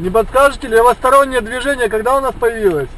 Не подскажете ли, левостороннее движение когда у нас появилось?